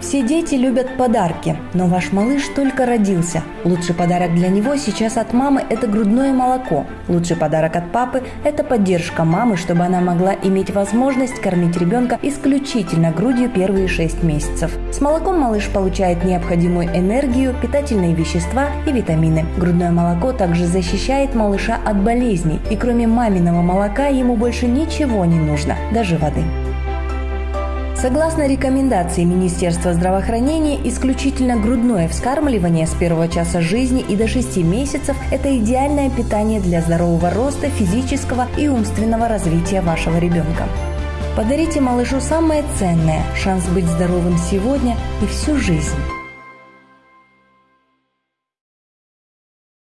Все дети любят подарки, но ваш малыш только родился. Лучший подарок для него сейчас от мамы – это грудное молоко. Лучший подарок от папы – это поддержка мамы, чтобы она могла иметь возможность кормить ребенка исключительно грудью первые 6 месяцев. С молоком малыш получает необходимую энергию, питательные вещества и витамины. Грудное молоко также защищает малыша от болезней, и кроме маминого молока ему больше ничего не нужно, даже воды. Согласно рекомендации Министерства здравоохранения, исключительно грудное вскармливание с первого часа жизни и до 6 месяцев – это идеальное питание для здорового роста, физического и умственного развития вашего ребенка. Подарите малышу самое ценное – шанс быть здоровым сегодня и всю жизнь.